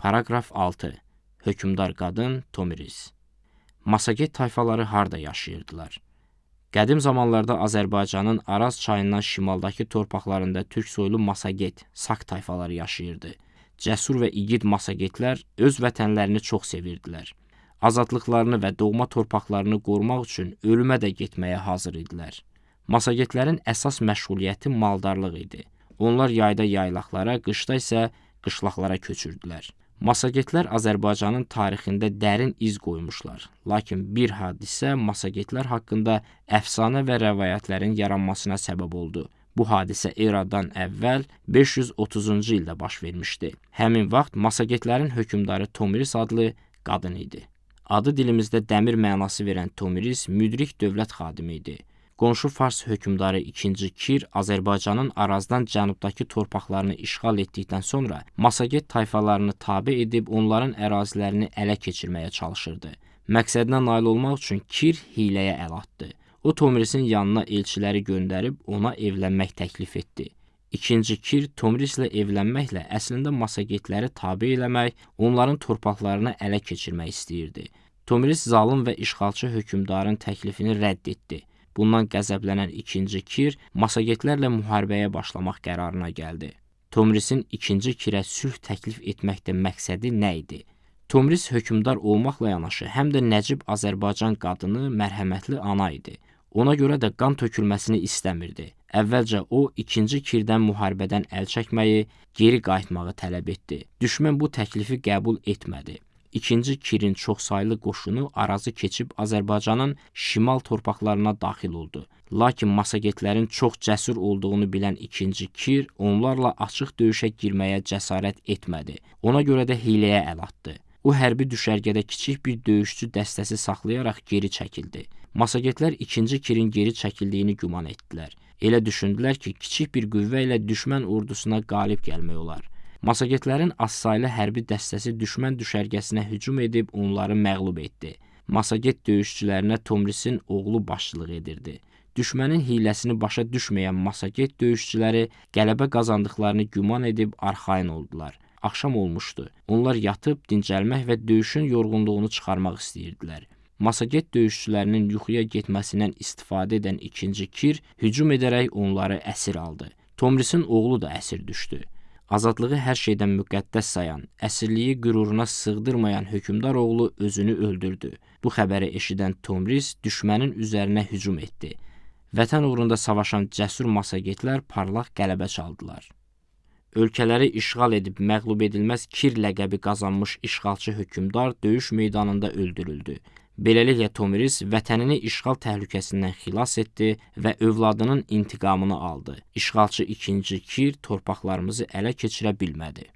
Paraqraf 6. Hökmdar qadın Tomris. Masaget tayfaları harda yaşayırdılar? Qədim zamanlarda Azərbaycanın Araz çayından şimaldakı torpaqlarında türk soylu Masaget, Sak tayfaları yaşayırdı. Cəsur və igid Masagetlər öz vətənlərini çox sevirdilər. Azadlıqlarını və doğma torpaqlarını qorumaq üçün ölümə də getməyə hazır idilər. Masagetlərin əsas məşğuliyyəti maldarlıq idi. Onlar yayda yaylaqlara, qışda isə qışlaqlara köçürdülər. Masagetlər Azərbaycanın tarixində dərin iz qoymuşlar. Lakin bir hadisə Masagetlər haqqında əfsanə və rəvayətlərin yaranmasına səbəb oldu. Bu hadisə eradan əvvəl 530-cu ildə baş vermişdi. Həmin vaxt Masagetlərin hökmdarı Tomris adlı qadın idi. Adı dilimizdə dəmir mənası verən Tomris müdrik dövlət xadimi idi. Qonşu Fars hökmdarı 2-ci Kir Azərbaycanın Arazdan cənubdakı torpaqlarını işğal etdikdən sonra Masaget tayfalarını tabe edib onların ərazilərini ələ keçirməyə çalışırdı. Məqsədinə nail olmaq üçün Kir hiləyə əl atdı. O Tomrisin yanına elçiləri göndərib ona evlənmək təklif etdi. İkinci Kir Tomrislə evlənməklə əslində Masagetləri tabe eləmək, onların torpaqlarını ələ keçirmək istəyirdi. Tomris zalım və işğalçı hökmdarın təklifini rədd etdi. Bundan qəzəblənən ikinci Kir Masagetlərlə müharibəyə başlamaq qərarına gəldi. Tomrisin ikinci Kirə sülh təklif etməkdə məqsədi nə idi? Tomris hökmdar olmaqla yanaşı, həm də nəcib Azərbaycan qadını, mərhəmətli ana idi. Ona görə də qan tökülməsini istəmirdi. Əvvəlcə o, ikinci Kirdən müharibədən əl çəkməyi, geri qayıtmağı tələb etdi. Düşmən bu təklifi qəbul etmədi. İkinci Kirin çoxsaylı qoşunu Arazı keçib Azərbaycanın şimal torpaqlarına daxil oldu. Lakin Masagetlərin çox cəsur olduğunu bilən ikinci Kir onlarla açıq döyüşə girməyə cəsarət etmədi. Ona görə də hiləyə əl atdı. O hərbi düşərgədə kiçik bir döyüşçü dəstəsi saxlayaraq geri çəkildi. Masagetlər ikinci Kirin geri çəkildiyini güman etdilər. Elə düşündülər ki, kiçik bir qüvvə ilə düşmən ordusuna qalib gəlmək olar. Masagetlərin azsaylı hərbi dəstəsi düşmən düşərgəsinə hücum edib onları məğlub etdi. Masaget döyüşçülərinə Tomrisin oğlu başçılıq edirdi. Düşmənin hiləsini başa düşməyən Masaget döyüşçüləri qələbə qazandıqlarını güman edib arxayın oldular. Axşam olmuşdu. Onlar yatıb dincəlmək və döyüşün yorğunluğunu çıxarmaq istəyirdilər. Masaget döyüşçülərinin yuxuya getməsindən istifadə edən ikinci Kir hücum edərək onları əsir aldı. Tomrisin oğlu da əsir düşdü. Azadlığı hər şeydən müqəddəs sayan, əsirliyi qüruruna sığdırmayan hökmdar oğlu özünü öldürdü. Bu xəbəri eşidən Tomris düşmənin üzərinə hücum etdi. Vətən uğrunda savaşan cəsur masagetlər parlaq qələbə çaldılar. Ölkələri işğal edib məğlub edilməz Kir ləqəbi qazanmış işğalçı hökmdar döyüş meydanında öldürüldü. Beləliklə Tomris vətənini işğal təhlükəsindən xilas etdi və övladının intiqamını aldı. İşğalçı ikinci Kir torpaqlarımızı ələ keçirə bilmədi.